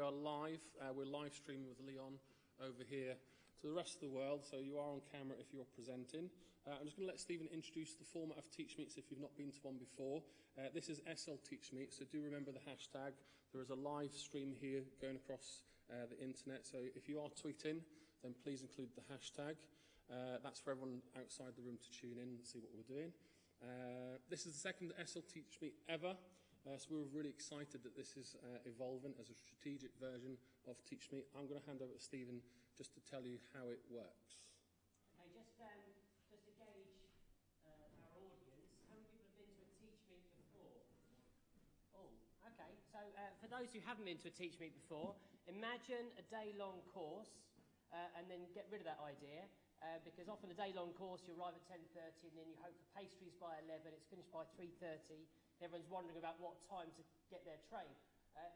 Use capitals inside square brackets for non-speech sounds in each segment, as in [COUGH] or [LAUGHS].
we are live. Uh, we're live streaming with Leon over here to the rest of the world, so you are on camera if you're presenting. Uh, I'm just going to let Stephen introduce the format of Teach Meets if you've not been to one before. Uh, this is SL Teach Meet, so do remember the hashtag. There is a live stream here going across uh, the internet, so if you are tweeting, then please include the hashtag. Uh, that's for everyone outside the room to tune in and see what we're doing. Uh, this is the second SL Teach Meet ever. Uh, so we're really excited that this is uh, evolving as a strategic version of Teach Meet. I'm going to hand over to Stephen just to tell you how it works. Okay, just, um, just to gauge uh, our audience, how many people have been to a Teach Meet before? Oh, okay. So uh, for those who haven't been to a Teach Meet before, imagine a day-long course uh, and then get rid of that idea. Uh, because often a day-long course, you arrive at 10.30 and then you hope for pastries by 11, it's finished by 3.30, Everyone's wondering about what time to get their train. Uh,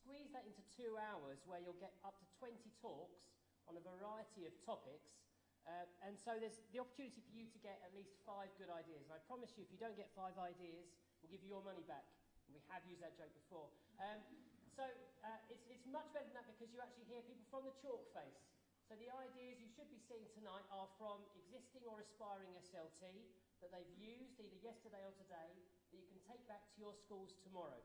squeeze that into two hours where you'll get up to 20 talks on a variety of topics. Uh, and so there's the opportunity for you to get at least five good ideas. And I promise you, if you don't get five ideas, we'll give you your money back. And we have used that joke before. Um, so uh, it's, it's much better than that because you actually hear people from the chalk face. So the ideas you should be seeing tonight are from existing or aspiring SLT that they've used either yesterday or today that you can take back to your schools tomorrow.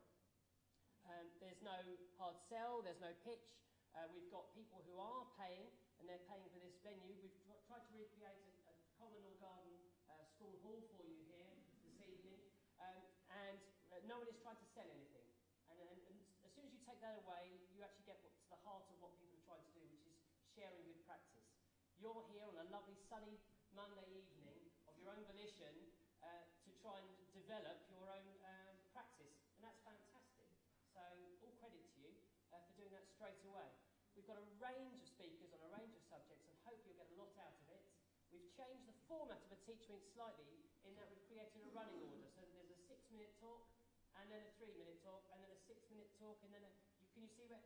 Um, there's no hard sell, there's no pitch. Uh, we've got people who are paying, and they're paying for this venue. We've tr tried to recreate a, a common or garden uh, school hall for you here this evening, um, and uh, no one is trying to sell anything. And, and, and as soon as you take that away, you actually get what, to the heart of what people are trying to do, which is sharing good practice. You're here on a lovely sunny Monday evening of your own volition uh, to try and develop your own um, practice. And that's fantastic. So all credit to you uh, for doing that straight away. We've got a range of speakers on a range of subjects and hopefully you'll get a lot out of it. We've changed the format of a Teach slightly in that we've created a running order. So there's a six minute talk and then a three minute talk and then a six minute talk and then a, you, can you see where?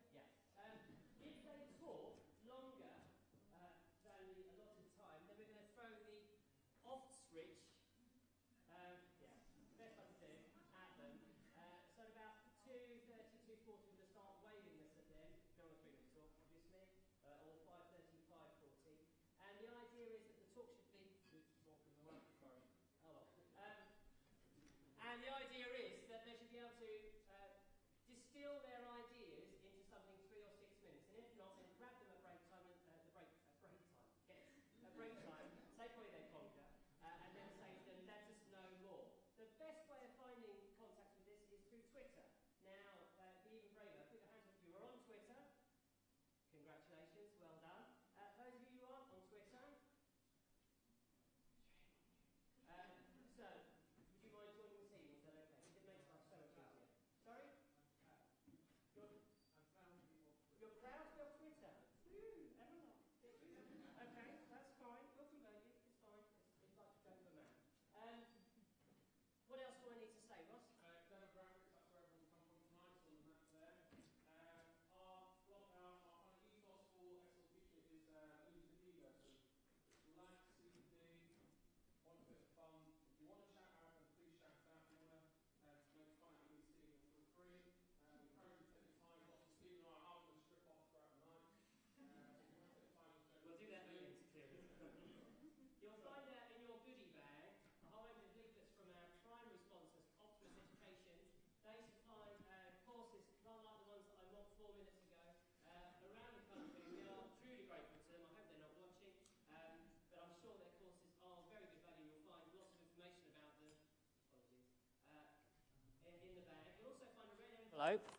Envelope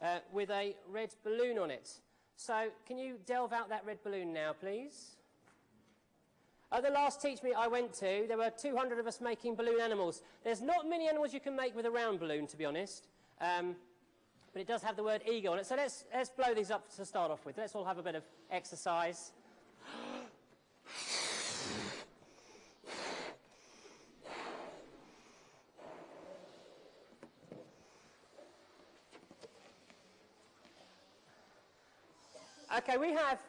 uh, with a red balloon on it. So can you delve out that red balloon now, please? At the last Teach Meet I went to, there were 200 of us making balloon animals. There's not many animals you can make with a round balloon, to be honest. Um, but it does have the word ego on it. So let's, let's blow these up to start off with. Let's all have a bit of exercise. Okay, we have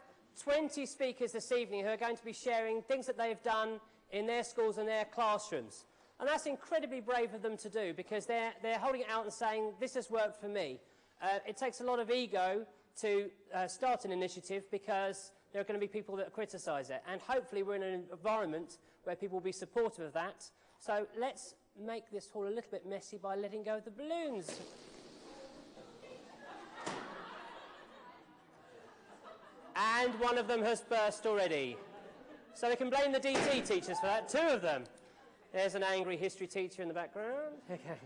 20 speakers this evening who are going to be sharing things that they've done in their schools and their classrooms. And that's incredibly brave of them to do because they're, they're holding it out and saying, this has worked for me. Uh, it takes a lot of ego to uh, start an initiative because there are going to be people that criticise it. And hopefully we're in an environment where people will be supportive of that. So let's make this hall a little bit messy by letting go of the balloons. And one of them has burst already. So we can blame the DT teachers for that, two of them. There's an angry history teacher in the background. [LAUGHS] Okay.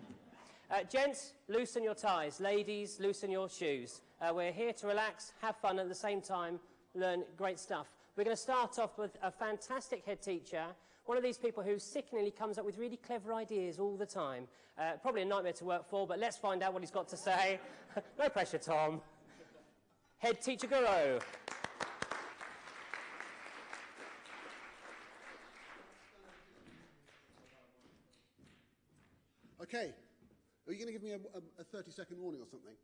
Uh, gents, loosen your ties. Ladies, loosen your shoes. Uh, we're here to relax, have fun, at the same time learn great stuff. We're going to start off with a fantastic head teacher, one of these people who sickeningly comes up with really clever ideas all the time. Uh, probably a nightmare to work for, but let's find out what he's got to say. [LAUGHS] no pressure, Tom. Head teacher Guru. Okay. Are you going to give me a, a, a 30 second warning or something?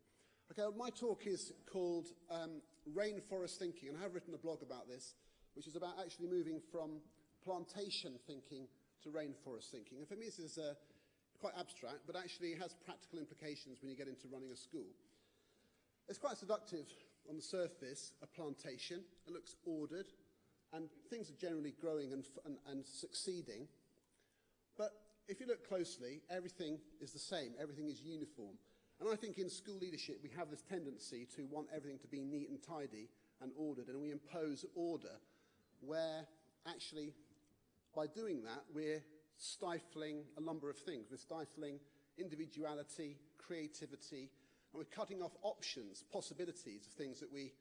Okay, well, my talk is called um, Rainforest Thinking, and I have written a blog about this, which is about actually moving from plantation thinking to rainforest thinking. And for me, this is uh, quite abstract, but actually has practical implications when you get into running a school. It's quite seductive on the surface, a plantation. It looks ordered, and things are generally growing and, and, and succeeding. But if you look closely, everything is the same, everything is uniform. And I think in school leadership, we have this tendency to want everything to be neat and tidy and ordered, and we impose order where actually, by doing that, we're stifling a number of things. We're stifling individuality, creativity, and we're cutting off options, possibilities of things that we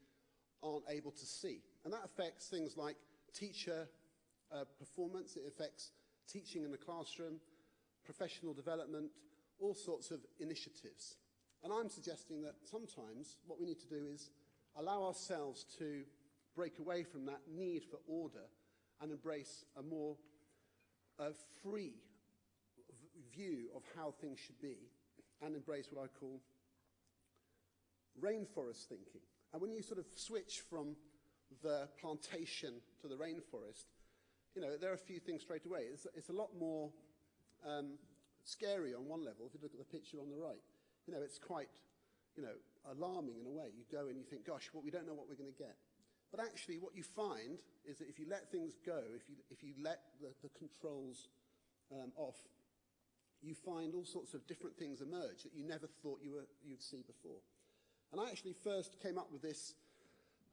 aren't able to see. And that affects things like teacher uh, performance, it affects teaching in the classroom, professional development, all sorts of initiatives. And I'm suggesting that sometimes what we need to do is allow ourselves to break away from that need for order and embrace a more uh, free view of how things should be and embrace what I call rainforest thinking. And when you sort of switch from the plantation to the rainforest, you know, there are a few things straight away. It's, it's a lot more um, scary on one level if you look at the picture on the right. You know, it's quite, you know, alarming in a way. You go and you think, gosh, well, we don't know what we're going to get. But actually, what you find is that if you let things go, if you, if you let the, the controls um, off, you find all sorts of different things emerge that you never thought you were, you'd see before. And I actually first came up with this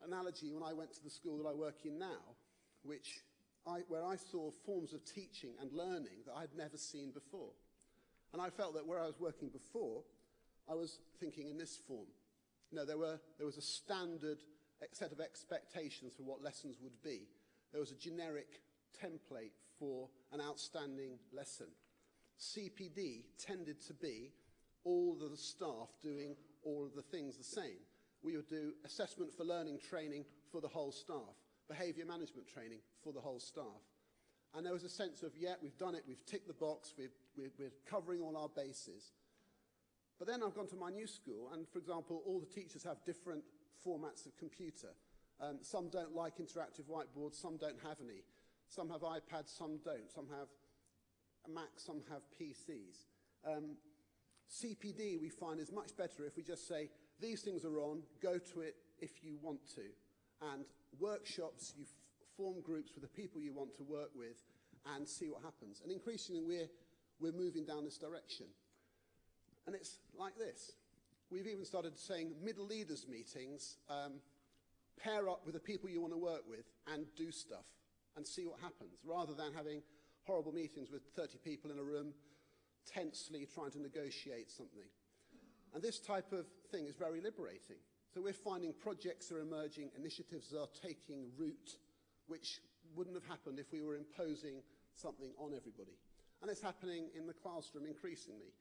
analogy when I went to the school that I work in now, which I, where I saw forms of teaching and learning that I'd never seen before. And I felt that where I was working before, I was thinking in this form. You know, there, were, there was a standard set of expectations for what lessons would be. There was a generic template for an outstanding lesson. CPD tended to be all of the staff doing all of the things the same. We would do assessment for learning training for the whole staff, behaviour management training for the whole staff. And there was a sense of, yeah, we've done it, we've ticked the box, we're, we're, we're covering all our bases. But then I've gone to my new school, and for example, all the teachers have different formats of computer. Um, some don't like interactive whiteboards, some don't have any. Some have iPads, some don't. Some have Macs, some have PCs. Um, CPD we find is much better if we just say, these things are on, go to it if you want to. And workshops, you form groups with the people you want to work with and see what happens. And increasingly we're, we're moving down this direction. And it's like this. We've even started saying middle leaders meetings, um, pair up with the people you want to work with and do stuff and see what happens, rather than having horrible meetings with 30 people in a room tensely trying to negotiate something. And this type of thing is very liberating. So we're finding projects are emerging, initiatives are taking root, which wouldn't have happened if we were imposing something on everybody. And it's happening in the classroom increasingly.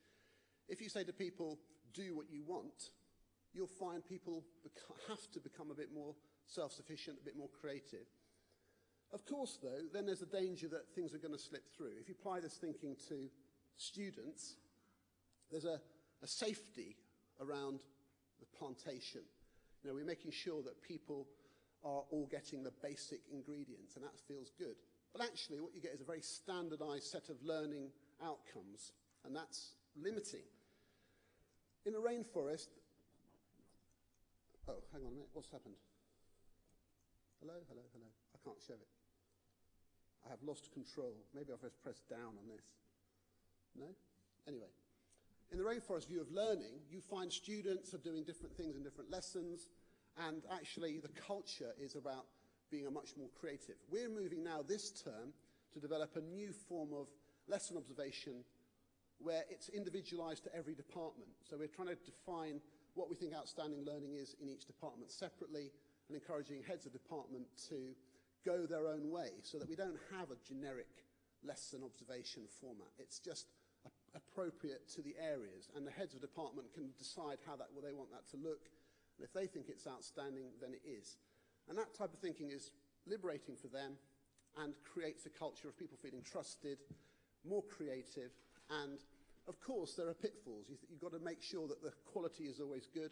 If you say to people, do what you want, you'll find people have to become a bit more self-sufficient, a bit more creative. Of course, though, then there's a danger that things are going to slip through. If you apply this thinking to students, there's a, a safety around the plantation. Know, we're making sure that people are all getting the basic ingredients, and that feels good. But actually, what you get is a very standardized set of learning outcomes, and that's limiting. In a rainforest, Oh, hang on a minute. What's happened? Hello, hello, hello. I can't show it. I have lost control. Maybe I've just pressed down on this. No? Anyway. In the rainforest view of learning, you find students are doing different things in different lessons, and actually the culture is about being a much more creative. We're moving now this term to develop a new form of lesson observation where it's individualized to every department. So we're trying to define what we think outstanding learning is in each department separately and encouraging heads of department to go their own way so that we don't have a generic lesson observation format. It's just appropriate to the areas and the heads of department can decide how that, well, they want that to look and if they think it's outstanding, then it is. And that type of thinking is liberating for them and creates a culture of people feeling trusted, more creative, and of course there are pitfalls. You you've got to make sure that the quality is always good,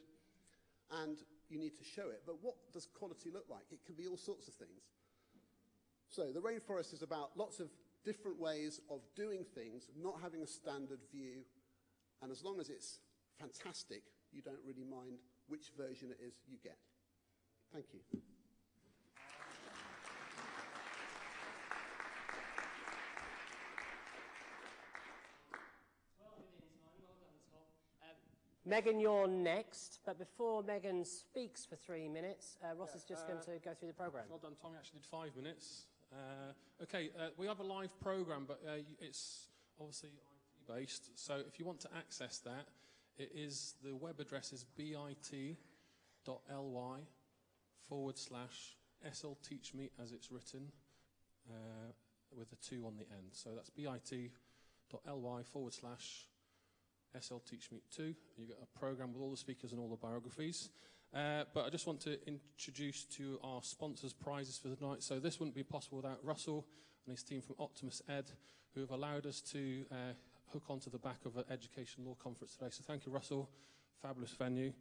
and you need to show it. But what does quality look like? It can be all sorts of things. So the rainforest is about lots of different ways of doing things, not having a standard view, and as long as it's fantastic, you don't really mind which version it is you get. Thank you. Megan, you're next, but before Megan speaks for three minutes, uh, Ross yeah, is just uh, going to go through the programme. Well done, Tommy. Actually did five minutes. Uh, okay, uh, we have a live programme, but uh, it's obviously IT-based. So if you want to access that, it is the web address is bit.ly forward slash slteachme as it's written uh, with a two on the end. So that's bit.ly forward slash SL Teach Meet 2. You get a program with all the speakers and all the biographies. Uh, but I just want to introduce to our sponsors prizes for the night. So this wouldn't be possible without Russell and his team from Optimus Ed, who have allowed us to uh, hook onto the back of an education law conference today. So thank you, Russell. Fabulous venue.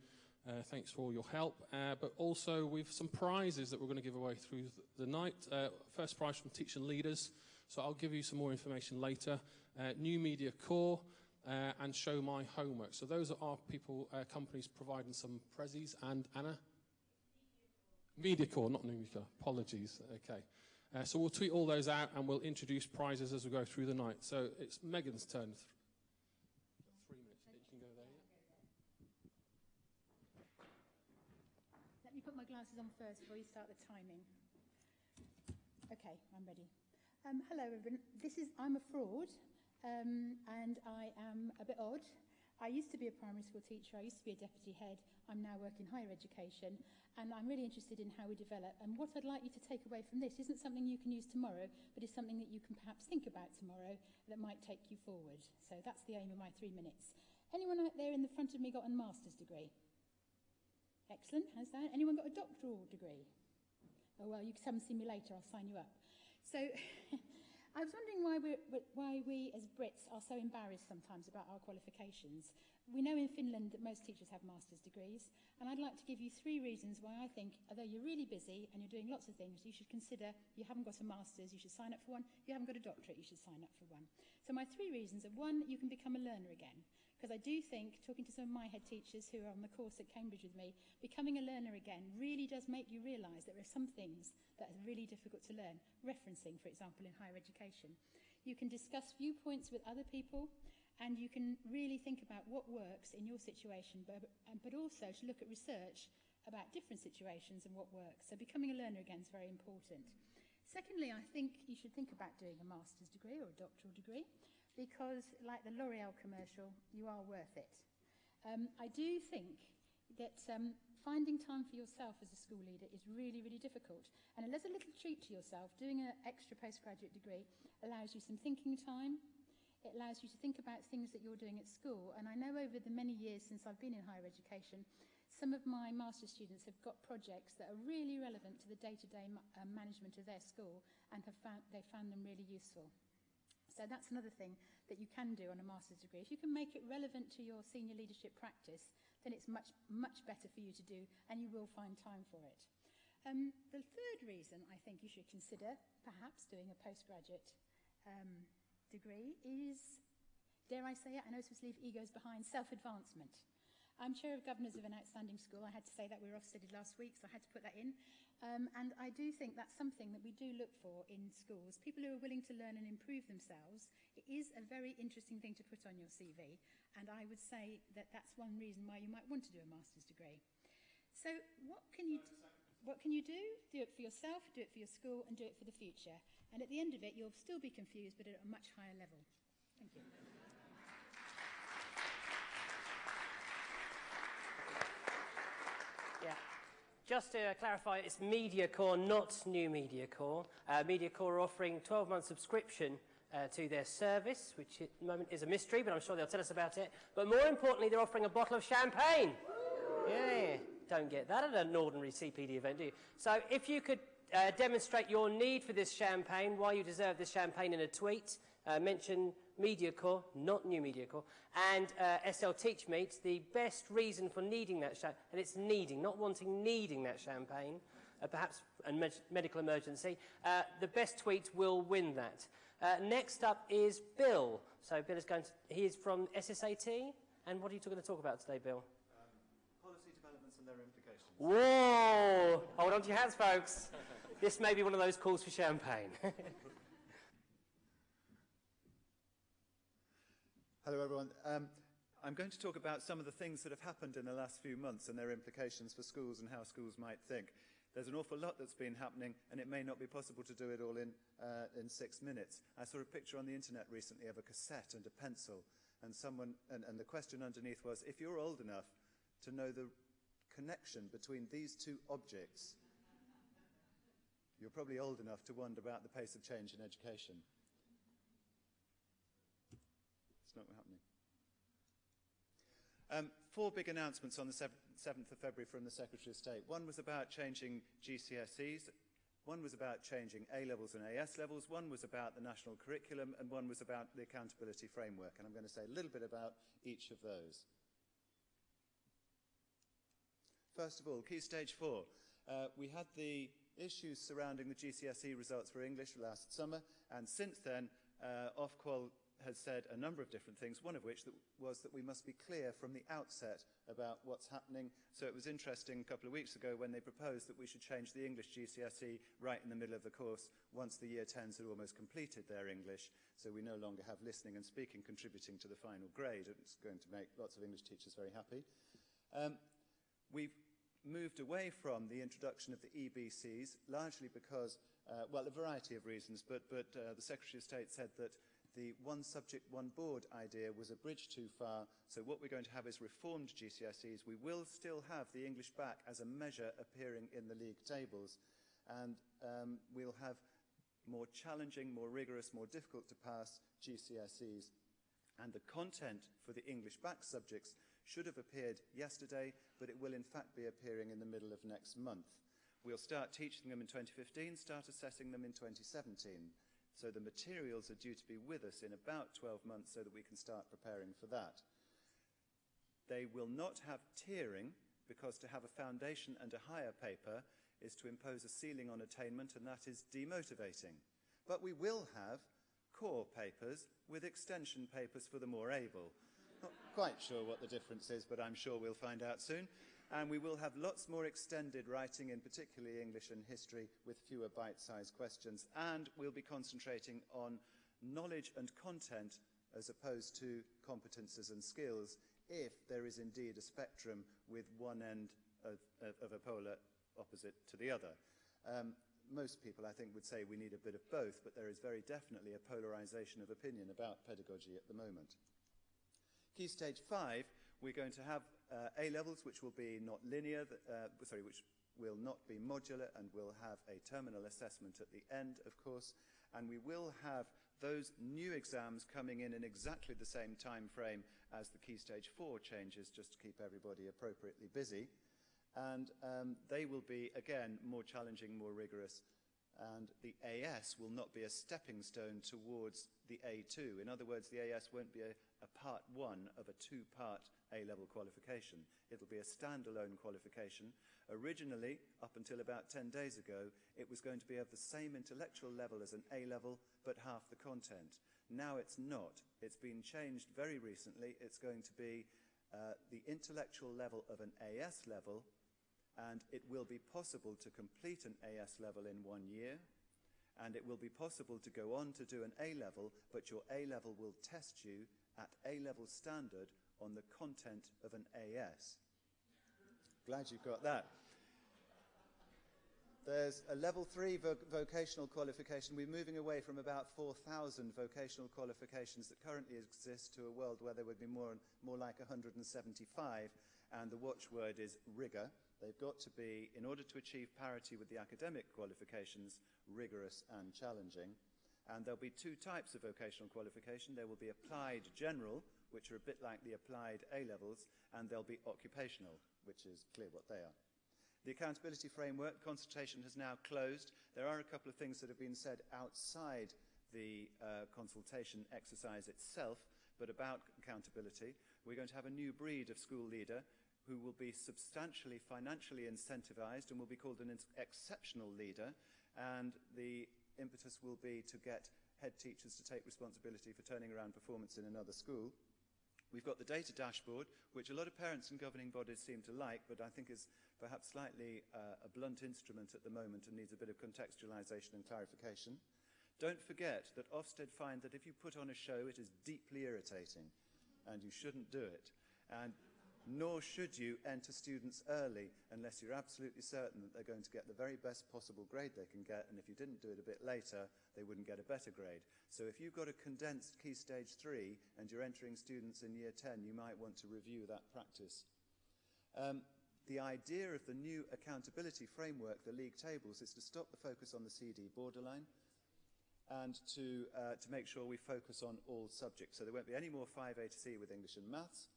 Uh, thanks for all your help. Uh, but also we've some prizes that we're going to give away through the night. Uh, first prize from Teaching Leaders. So I'll give you some more information later. Uh, New Media Core uh, and show my homework. So those are our people, uh, companies providing some prezzies. And Anna? MediaCore, not Numica. Apologies. Okay. Uh, so we'll tweet all those out and we'll introduce prizes as we go through the night. So it's Megan's turn. Three minutes. You can go there, Let me put my glasses on first before you start the timing. Okay, I'm ready. Um, hello, everyone. This is I'm a fraud um, and I am a bit odd. I used to be a primary school teacher, I used to be a deputy head, I'm now working higher education, and I'm really interested in how we develop. And what I'd like you to take away from this isn't something you can use tomorrow, but is something that you can perhaps think about tomorrow that might take you forward. So that's the aim of my three minutes. Anyone out there in the front of me got a master's degree? Excellent, has that? Anyone got a doctoral degree? Oh, well, you can come and see me later, I'll sign you up. So [LAUGHS] I was wondering why, we're, why we as Brits are so embarrassed sometimes about our qualifications. We know in Finland that most teachers have master's degrees, and I'd like to give you three reasons why I think, although you're really busy and you're doing lots of things, you should consider you haven't got a master's, you should sign up for one. If you haven't got a doctorate, you should sign up for one. So my three reasons are, one, you can become a learner again. Because I do think, talking to some of my head teachers who are on the course at Cambridge with me, becoming a learner again really does make you realise there are some things that are really difficult to learn. Referencing, for example, in higher education. You can discuss viewpoints with other people, and you can really think about what works in your situation, but, but also to look at research about different situations and what works. So becoming a learner again is very important. Secondly, I think you should think about doing a master's degree or a doctoral degree because, like the L'Oreal commercial, you are worth it. Um, I do think that um, finding time for yourself as a school leader is really, really difficult. And as a little treat to yourself, doing an extra postgraduate degree allows you some thinking time. It allows you to think about things that you're doing at school. And I know over the many years since I've been in higher education, some of my master's students have got projects that are really relevant to the day-to-day -day, uh, management of their school and have found, they found them really useful. So that's another thing that you can do on a master's degree. If you can make it relevant to your senior leadership practice, then it's much, much better for you to do and you will find time for it. Um, the third reason I think you should consider perhaps doing a postgraduate um, degree is, dare I say it, I know this leave egos behind, self-advancement. I'm chair of governors of an outstanding school. I had to say that we were Ofsted last week, so I had to put that in. Um, and I do think that's something that we do look for in schools. People who are willing to learn and improve themselves. It is a very interesting thing to put on your CV. And I would say that that's one reason why you might want to do a master's degree. So what can you... What can you do? Do it for yourself, do it for your school, and do it for the future. And at the end of it, you'll still be confused, but at a much higher level. Thank you. Yeah. Just to clarify, it's MediaCore, not New MediaCore. Uh, MediaCore are offering 12-month subscription uh, to their service, which at the moment is a mystery, but I'm sure they'll tell us about it. But more importantly, they're offering a bottle of champagne. Yeah, don't get that at an ordinary CPD event, do you? So if you could uh, demonstrate your need for this champagne, why you deserve this champagne in a tweet, uh, mention MediaCore, not New MediaCore, and uh, SL TeachMeet, the best reason for needing that and it's needing, not wanting, needing that champagne, uh, perhaps a med medical emergency, uh, the best tweet will win that. Uh, next up is Bill. So Bill is going to, he is from SSAT, and what are you going to talk about today, Bill? Policy developments and their implications. Whoa! Hold on to your hats, folks. This may be one of those calls for champagne. [LAUGHS] Hello, everyone. Um, I'm going to talk about some of the things that have happened in the last few months and their implications for schools and how schools might think. There's an awful lot that's been happening, and it may not be possible to do it all in, uh, in six minutes. I saw a picture on the internet recently of a cassette and a pencil, and, someone, and, and the question underneath was, if you're old enough to know the connection between these two objects, you're probably old enough to wonder about the pace of change in education. It's not happening. Um, four big announcements on the 7th of February from the Secretary of State. One was about changing GCSEs, one was about changing A levels and AS levels, one was about the national curriculum, and one was about the accountability framework. And I'm going to say a little bit about each of those. First of all, Key Stage 4. Uh, we had the issues surrounding the GCSE results for English last summer, and since then, uh, Ofqual has said a number of different things, one of which that was that we must be clear from the outset about what's happening. So it was interesting a couple of weeks ago when they proposed that we should change the English GCSE right in the middle of the course once the year 10s had almost completed their English. So we no longer have listening and speaking contributing to the final grade. It's going to make lots of English teachers very happy. Um, we've moved away from the introduction of the EBCs, largely because, uh, well, a variety of reasons, but, but uh, the Secretary of State said that the one subject, one board idea was a bridge too far. So what we're going to have is reformed GCSEs. We will still have the English Bacc as a measure appearing in the league tables. And um, we'll have more challenging, more rigorous, more difficult to pass GCSEs. And the content for the English Bacc subjects should have appeared yesterday, but it will in fact be appearing in the middle of next month. We'll start teaching them in 2015, start assessing them in 2017. So the materials are due to be with us in about 12 months so that we can start preparing for that. They will not have tiering because to have a foundation and a higher paper is to impose a ceiling on attainment and that is demotivating. But we will have core papers with extension papers for the more able. Not quite sure what the difference is, but I'm sure we'll find out soon and we will have lots more extended writing in particularly English and history with fewer bite-sized questions and we'll be concentrating on knowledge and content as opposed to competences and skills if there is indeed a spectrum with one end of, of, a polar opposite to the other. Um, most people, I think, would say we need a bit of both, but there is very definitely a polarization of opinion about pedagogy at the moment. Key stage five, we're going to have uh, A levels, which will be not linear, uh, sorry, which will not be modular and will have a terminal assessment at the end, of course. And we will have those new exams coming in in exactly the same time frame as the Key Stage 4 changes, just to keep everybody appropriately busy. And um, they will be, again, more challenging, more rigorous. And the AS will not be a stepping stone towards the A2. In other words, the AS won't be a, a part one of a two-part A-level qualification. It'll be a standalone qualification. Originally, up until about 10 days ago, it was going to be of the same intellectual level as an A-level, but half the content. Now it's not. It's been changed very recently. It's going to be uh, the intellectual level of an AS level, and it will be possible to complete an AS level in one year, and it will be possible to go on to do an A level, but your A level will test you at A level standard on the content of an AS. Glad you've got that. There's a level three vo vocational qualification. We're moving away from about 4,000 vocational qualifications that currently exist to a world where there would be more, more like 175, and the watchword is rigour. They've got to be, in order to achieve parity with the academic qualifications, rigorous and challenging. And there'll be two types of vocational qualification. There will be applied general, which are a bit like the applied A-levels, and they'll be occupational, which is clear what they are. The accountability framework consultation has now closed. There are a couple of things that have been said outside the uh, consultation exercise itself, but about accountability. We're going to have a new breed of school leader who will be substantially financially incentivized and will be called an exceptional leader. And the impetus will be to get head teachers to take responsibility for turning around performance in another school. We've got the data dashboard, which a lot of parents and governing bodies seem to like, but I think is perhaps slightly uh, a blunt instrument at the moment and needs a bit of contextualization and clarification. Don't forget that Ofsted find that if you put on a show, it is deeply irritating and you shouldn't do it. And nor should you enter students early unless you're absolutely certain that they're going to get the very best possible grade they can get, and if you didn't do it a bit later, they wouldn't get a better grade. So if you've got a condensed Key Stage 3 and you're entering students in Year 10, you might want to review that practice. Um, the idea of the new accountability framework, the league tables, is to stop the focus on the CD borderline and to, uh, to make sure we focus on all subjects. So there won't be any more 5A to C with English and Maths.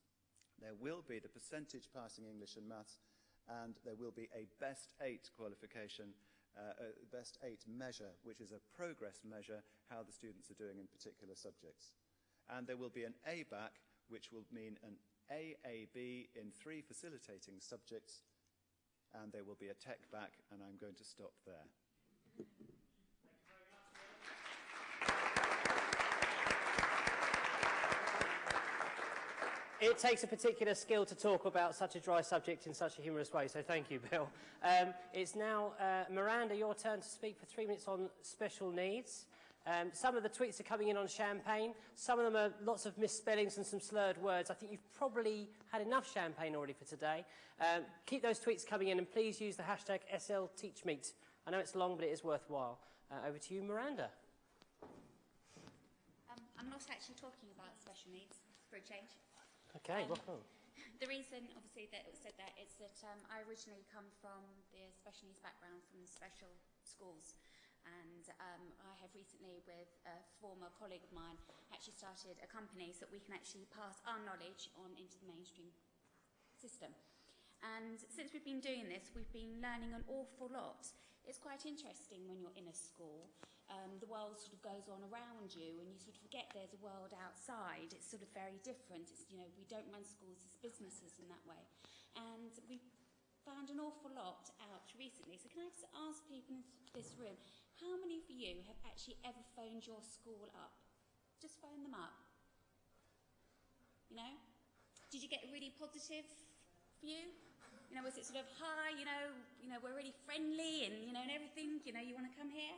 There will be the percentage passing English and maths, and there will be a best eight qualification, uh, a best eight measure, which is a progress measure, how the students are doing in particular subjects. And there will be an ABAC, which will mean an AAB in three facilitating subjects, and there will be a tech back, and I'm going to stop there. It takes a particular skill to talk about such a dry subject in such a humorous way, so thank you, Bill. Um, it's now, uh, Miranda, your turn to speak for three minutes on special needs. Um, some of the tweets are coming in on champagne. Some of them are lots of misspellings and some slurred words. I think you've probably had enough champagne already for today. Um, keep those tweets coming in and please use the hashtag SLTeachMeet. I know it's long, but it is worthwhile. Uh, over to you, Miranda. Um, I'm not actually talking about special needs for a change. Okay, Um. The reason, obviously, that it was said that is that um, I originally come from the special needs background from special schools. And um, I have recently, with a former colleague of mine, actually started a company so that we can actually pass our knowledge on into the mainstream system. And since we've been doing this, we've been learning an awful lot. It's quite interesting when you're in a school. Um, the world sort of goes on around you and you sort of forget there's a world outside. It's sort of very different. It's, you know, we don't run schools as businesses in that way. And we've found an awful lot out recently. So can I just ask people in this room, how many of you have actually ever phoned your school up? Just phone them up. You know? Did you get a really positive view? You know, was it sort of, hi, you know, you know, we're really friendly and, you know, and everything, you know, you want to come here?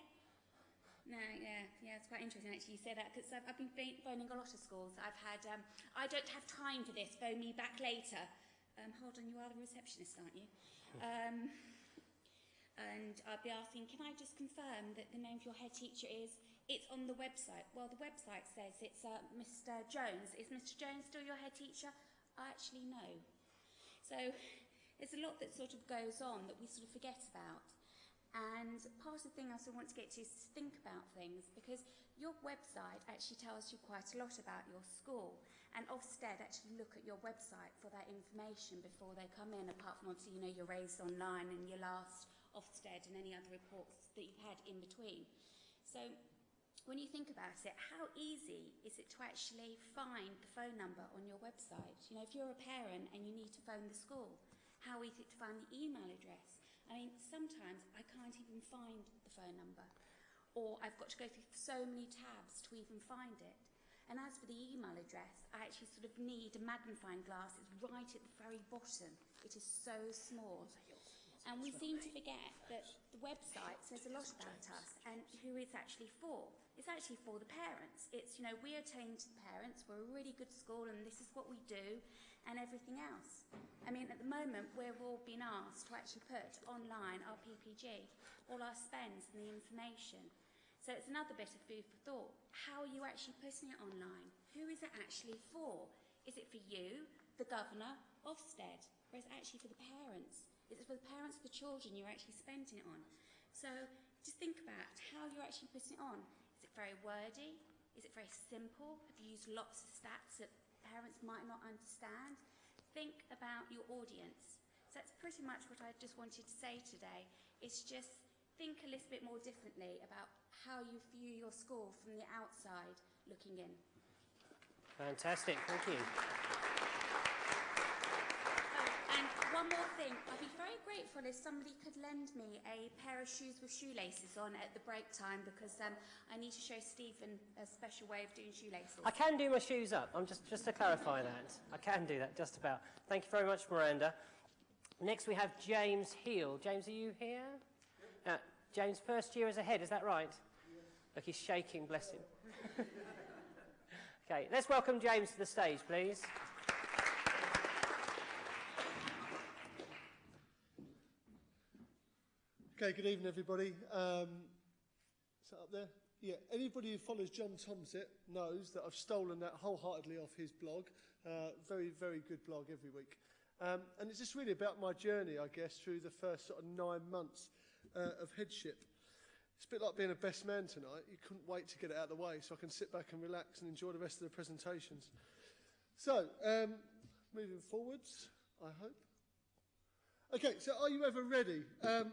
No, yeah, yeah, it's quite interesting actually you say that because I've, I've been phoning a lot of schools. I've had, um, I don't have time for this, phone me back later. Um, hold on, you are the receptionist, aren't you? Um, and I'll be asking, can I just confirm that the name of your head teacher is, it's on the website. Well, the website says it's uh, Mr. Jones. Is Mr. Jones still your head teacher? I actually know. So there's a lot that sort of goes on that we sort of forget about. And part of the thing I also want to get to is to think about things because your website actually tells you quite a lot about your school. And Ofsted actually look at your website for that information before they come in, apart from obviously, you know, your RAISEonline and your last Ofsted and any other reports that you've had in between. So when you think about it, how easy is it to actually find the phone number on your website? You know, if you're a parent and you need to phone the school, how easy to find the email address? I mean, sometimes I can't even find the phone number, or I've got to go through so many tabs to even find it. And as for the email address, I actually sort of need a magnifying glass. It's right at the very bottom. It is so small. And we seem to forget that the website says a lot about us and who it's actually for. It's actually for the parents. It's, you know, we are attain to the parents, we're a really good school and this is what we do and everything else. I mean, at the moment, we're all being asked to actually put online our PPG, all our spends and the information. So it's another bit of food for thought. How are you actually putting it online? Who is it actually for? Is it for you, the governor, Ofsted, or is it actually for the parents? Is it for the parents of the children you're actually spending it on? So just think about how you're actually putting it on. Is it very wordy? Is it very simple? Have you used lots of stats that parents might not understand? Think about your audience. So that's pretty much what I just wanted to say today. It's just think a little bit more differently about how you view your school from the outside looking in. Fantastic, thank you. One more thing, I'd be very grateful if somebody could lend me a pair of shoes with shoelaces on at the break time because um, I need to show Stephen a special way of doing shoelaces. I can do my shoes up. I'm just, just to clarify that. I can do that, just about. Thank you very much, Miranda. Next we have James Heal. James, are you here? Uh, James, first year as a head, is that right? Look, he's shaking, bless him. [LAUGHS] okay, let's welcome James to the stage, please. Okay, good evening, everybody. Um, is that up there? Yeah, anybody who follows John Tomsett knows that I've stolen that wholeheartedly off his blog. Uh, very, very good blog every week. Um, and it's just really about my journey, I guess, through the first sort of nine months uh, of headship. It's a bit like being a best man tonight. You couldn't wait to get it out of the way so I can sit back and relax and enjoy the rest of the presentations. So, um, moving forwards, I hope. Okay, so are you ever ready? Um,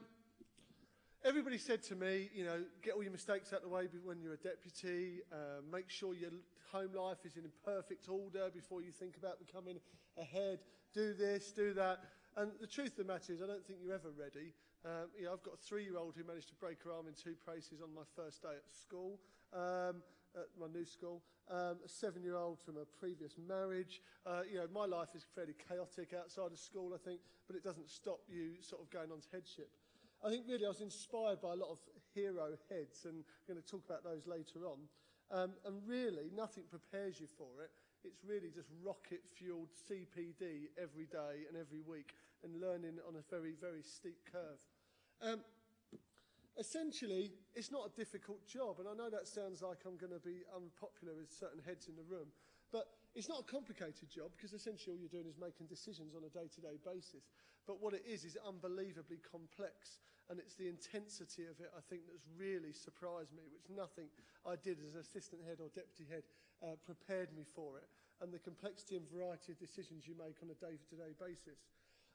everybody said to me, you know, get all your mistakes out of the way when you're a deputy, uh, make sure your home life is in perfect order before you think about becoming a head, do this, do that. And the truth of the matter is, I don't think you're ever ready. Um, you know, I've got a three-year-old who managed to break her arm in two places on my first day at school, um, at my new school. Um, a seven-year-old from a previous marriage. Uh, you know, my life is fairly chaotic outside of school, I think, but it doesn't stop you sort of going on to headship. I think really I was inspired by a lot of hero heads, and I'm going to talk about those later on. Um, and really, nothing prepares you for it. It's really just rocket-fueled CPD every day and every week and learning on a very, very steep curve. Um, essentially, it's not a difficult job, and I know that sounds like I'm going to be unpopular with certain heads in the room, but it's not a complicated job because essentially all you're doing is making decisions on a day-to-day -day basis. But what it is is unbelievably complex, and it's the intensity of it, I think, that's really surprised me, which nothing I did as an assistant head or deputy head uh, prepared me for it, and the complexity and variety of decisions you make on a day-to-day -day basis.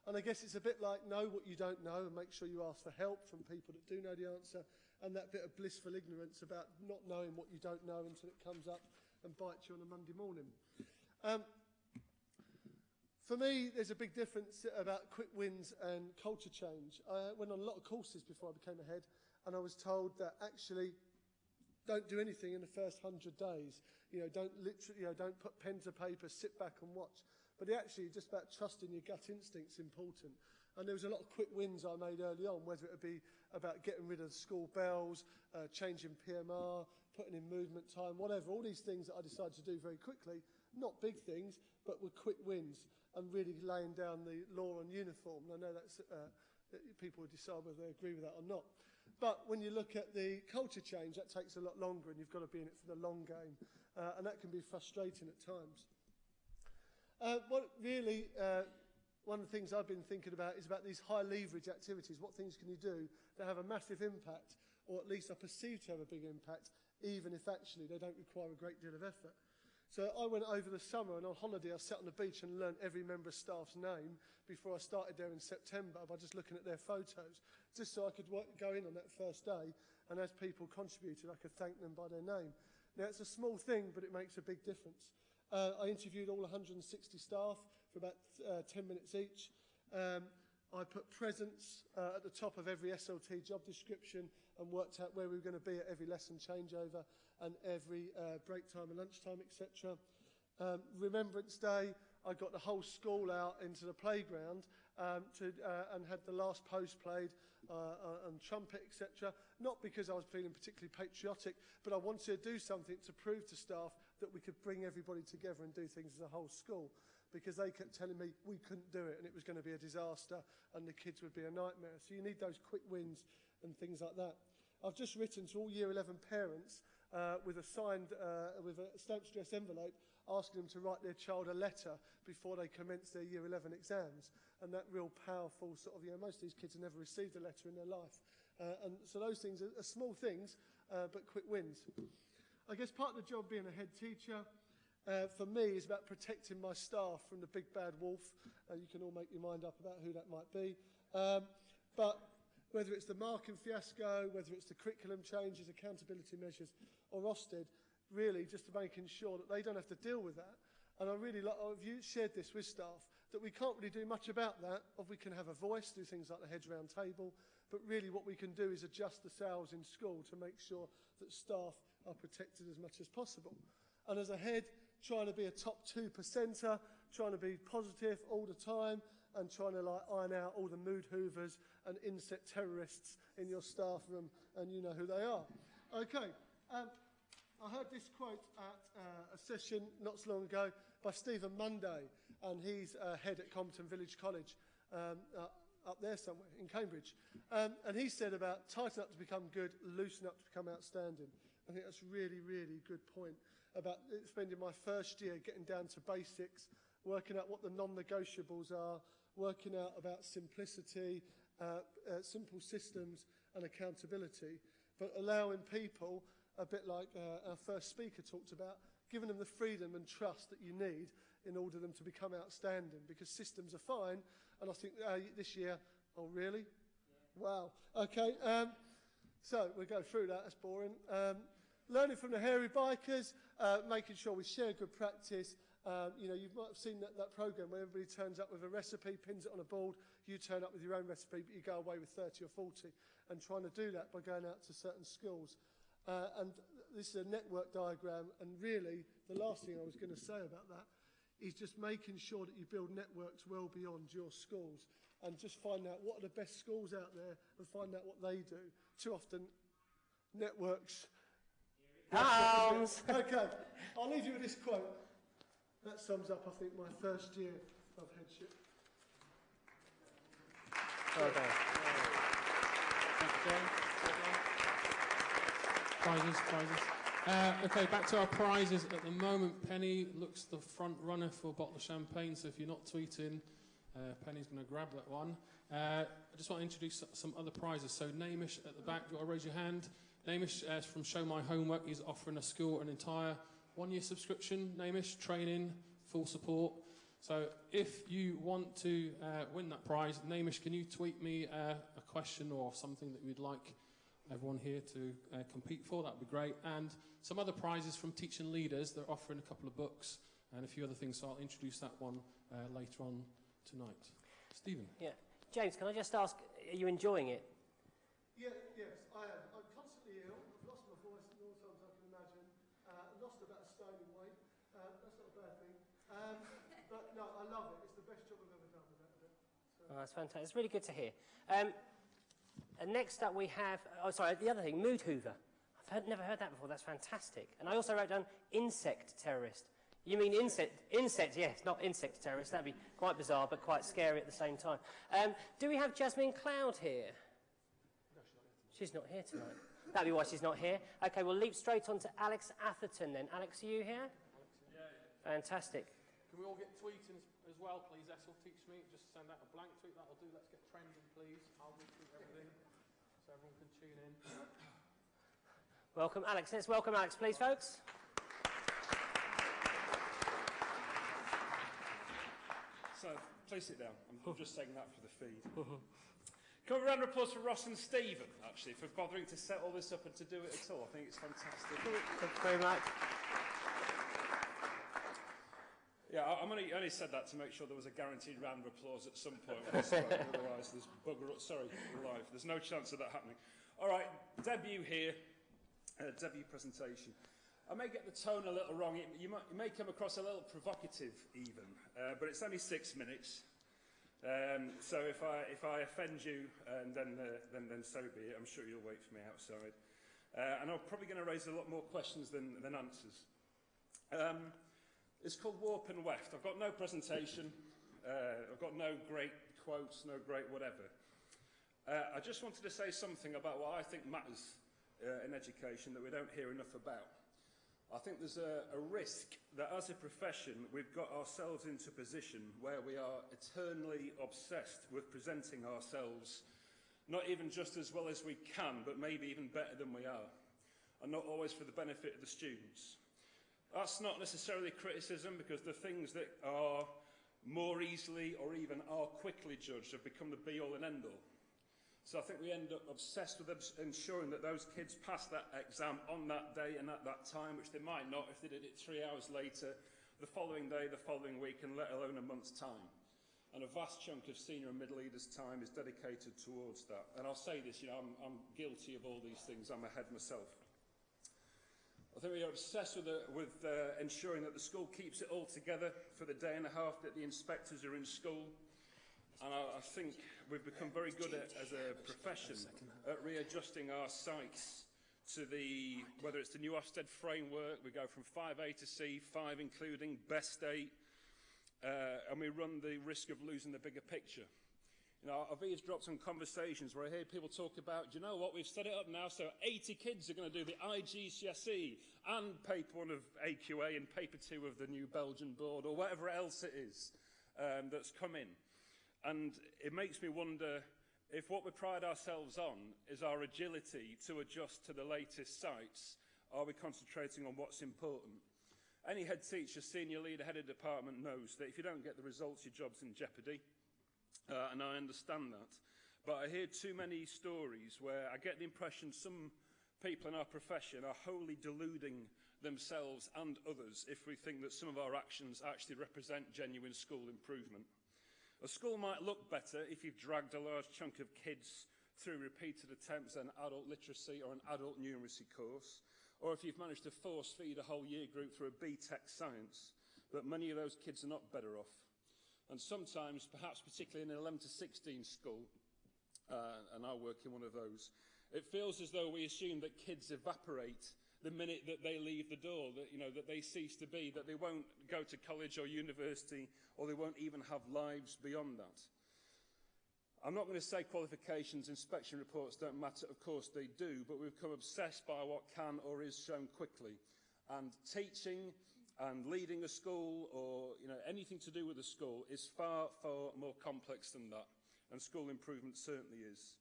And I guess it's a bit like know what you don't know and make sure you ask for help from people that do know the answer, and that bit of blissful ignorance about not knowing what you don't know until it comes up and bites you on a Monday morning. Um, for me, there's a big difference about quick wins and culture change. I went on a lot of courses before I became a head, and I was told that actually don't do anything in the first hundred days. You know, don't literally, you know, don't put pen to paper, sit back and watch. But actually, just about trusting your gut instincts important. And there was a lot of quick wins I made early on, whether it be about getting rid of school bells, uh, changing PMR, putting in movement time, whatever. All these things that I decided to do very quickly. Not big things, but were quick wins and really laying down the law on uniform. And I know that's, uh, people will decide whether they agree with that or not. But when you look at the culture change, that takes a lot longer and you've got to be in it for the long game. Uh, and that can be frustrating at times. Uh, what really, uh, one of the things I've been thinking about is about these high leverage activities. What things can you do that have a massive impact, or at least are perceived to have a big impact, even if actually they don't require a great deal of effort? So I went over the summer and on holiday I sat on the beach and learned every member of staff's name before I started there in September by just looking at their photos, just so I could go in on that first day and as people contributed I could thank them by their name. Now it's a small thing but it makes a big difference. Uh, I interviewed all 160 staff for about uh, 10 minutes each. Um, I put presence uh, at the top of every SLT job description and worked out where we were going to be at every lesson changeover and every uh, break time and lunchtime, etc. Um, Remembrance Day, I got the whole school out into the playground um, to, uh, and had the last post played uh, uh, and trumpet, etc. Not because I was feeling particularly patriotic, but I wanted to do something to prove to staff that we could bring everybody together and do things as a whole school. Because they kept telling me we couldn't do it and it was going to be a disaster and the kids would be a nightmare. So you need those quick wins and things like that. I've just written to all year 11 parents uh, with a signed, uh, with a stamped stress envelope, asking them to write their child a letter before they commence their year 11 exams. And that real powerful sort of, you know, most of these kids have never received a letter in their life. Uh, and so those things are, are small things, uh, but quick wins. I guess part of the job being a head teacher, uh, for me is about protecting my staff from the big bad wolf. Uh, you can all make your mind up about who that might be. Um, but whether it's the marking fiasco, whether it's the curriculum changes, accountability measures, or Ofsted, really just to making sure that they don't have to deal with that. And I really like, I've shared this with staff, that we can't really do much about that. If we can have a voice, do things like the heads round table, but really what we can do is adjust the sales in school to make sure that staff are protected as much as possible. And as a head, trying to be a top two percenter, trying to be positive all the time, and trying to like iron out all the mood hoovers and insect terrorists in your staff room, and you know who they are. Okay, um, I heard this quote at uh, a session not so long ago by Stephen Munday, and he's uh, head at Comberton Village College um, uh, up there somewhere in Cambridge. Um, and he said about tighten up to become good, loosen up to become outstanding. I think that's really, really good point about spending my first year getting down to basics, working out what the non-negotiables are, working out about simplicity, uh, uh, simple systems and accountability, but allowing people, a bit like uh, our first speaker talked about, giving them the freedom and trust that you need in order for them to become outstanding because systems are fine. And I think uh, this year, oh, really? Yeah. Wow. Okay. Um, so we'll go through that. That's boring. Um, learning from the hairy bikers, uh, making sure we share good practice, Um, you know, you might have seen that, that program where everybody turns up with a recipe, pins it on a board, you turn up with your own recipe, but you go away with 30 or 40, and trying to do that by going out to certain schools. Uh, and this is a network diagram, and really, the last thing I was going to say about that is just making sure that you build networks well beyond your schools and just find out what are the best schools out there and find out what they do. Too often, networks Arms. okay, I'll leave you with this quote. That sums up, I think, my first year of headship. Well done. Thank you, Jane. Well done. Prizes, prizes. Uh, okay, back to our prizes. At the moment, Penny looks the front runner for a bottle of champagne, so if you're not tweeting, uh, Penny's going to grab that one. Uh, I just want to introduce some other prizes. So, Namish at the back, do you want to raise your hand? Namish uh, from Show My Homework is offering a school an entire one year subscription. Namish, training, full support. So if you want to uh, win that prize, Namish, can you tweet me uh, a question or something that you'd like everyone here to uh, compete for? That would be great. And some other prizes from teaching leaders. They're offering a couple of books and a few other things. So I'll introduce that one uh, later on tonight. Stephen. Yeah. James, can I just ask, are you enjoying it? Yeah, yes, I am. I'm constantly ill. I've lost my voice more times I can imagine. Uh, lost about a stone in weight. Uh, that's not a bad thing. Um, but no, I love it. It's the best job I've ever done without a doubt. So, Oh, that's fantastic. It's really good to hear. Um, and next up we have, oh sorry, the other thing, mood hoover. I've heard, never heard that before. That's fantastic. And I also wrote down insect terrorist. You mean insect? Insect, yes, not insect terrorist. That'd be quite bizarre, but quite scary at the same time. Um, do we have Jasmine Cloud here? No, She's not here tonight. That'd be why she's not here. Okay, we'll leap straight on to Alex Atherton then. Alex, are you here? Yeah. Fantastic. Can we all get tweeting as, as well, please? SL, Teach Meet. Just send out a blank tweet. That'll do. Let's get trending, please. I'll retweet everything so everyone can tune in. Welcome, Alex. Let's welcome Alex, please, folks. So, please sit down. I'm, I'm just saying that for the feed. Can we have a round of applause for Ross and Stephen, actually, for bothering to set all this up and to do it at all? I think it's fantastic. Thank you very much. Yeah, I, I'm only, only said that to make sure there was a guaranteed round of applause at some point. [LAUGHS] Otherwise, there's bugger. Sorry, live. There's no chance of that happening. All right, debut here, uh, debut presentation. I may get the tone a little wrong. It, you, might, you may come across a little provocative, even, uh, but it's only six minutes. Um, so if I, if I offend you, and then, uh, then, then so be it. I'm sure you'll wait for me outside. Uh, and I'm probably going to raise a lot more questions than, than answers. Um, It's called Warp and Weft. I've got no presentation. Uh, I've got no great quotes, no great whatever. Uh, I just wanted to say something about what I think matters uh, in education that we don't hear enough about. I think there's a, a risk that as a profession we've got ourselves into a position where we are eternally obsessed with presenting ourselves not even just as well as we can, but maybe even better than we are, and not always for the benefit of the students. That's not necessarily criticism because the things that are more easily or even are quickly judged have become the be-all and end-all. So I think we end up obsessed with ensuring that those kids pass that exam on that day and at that time, which they might not if they did it three hours later, the following day, the following week, and let alone a month's time. And a vast chunk of senior and middle leaders' time is dedicated towards that. And I'll say this, you know, I'm, I'm guilty of all these things. I'm ahead myself. I think we are obsessed with, the, with uh, ensuring that the school keeps it all together for the day and a half that the inspectors are in school. And I, I think we've become very good at, as a profession at readjusting our sites to the, whether it's the new Ofsted framework, we go from 5A to C, 5 including best 8, uh, and we run the risk of losing the bigger picture. You know, I've eavesdropped on conversations where I hear people talk about, you know what, we've set it up now so 80 kids are going to do the IGCSE and paper one of AQA and paper two of the new Belgian board or whatever else it is um, that's come in. And it makes me wonder if what we pride ourselves on is our agility to adjust to the latest sights, are we concentrating on what's important? Any head teacher, senior leader, head of department knows that if you don't get the results, your job's in jeopardy. Uh, and I understand that. But I hear too many stories where I get the impression some people in our profession are wholly deluding themselves and others if we think that some of our actions actually represent genuine school improvement. A school might look better if you've dragged a large chunk of kids through repeated attempts at an adult literacy or an adult numeracy course, or if you've managed to force feed a whole year group through a BTEC science, but many of those kids are not better off. And sometimes, perhaps particularly in an 11 to 16 school, uh, and I work in one of those, it feels as though we assume that kids evaporate the minute that they leave the door, that, you know, that they cease to be, that they won't go to college or university, or they won't even have lives beyond that. I'm not going to say qualifications, inspection reports don't matter. Of course they do, but we've become obsessed by what can or is shown quickly. And teaching and leading a school or you know, anything to do with a school is far, far more complex than that. And school improvement certainly is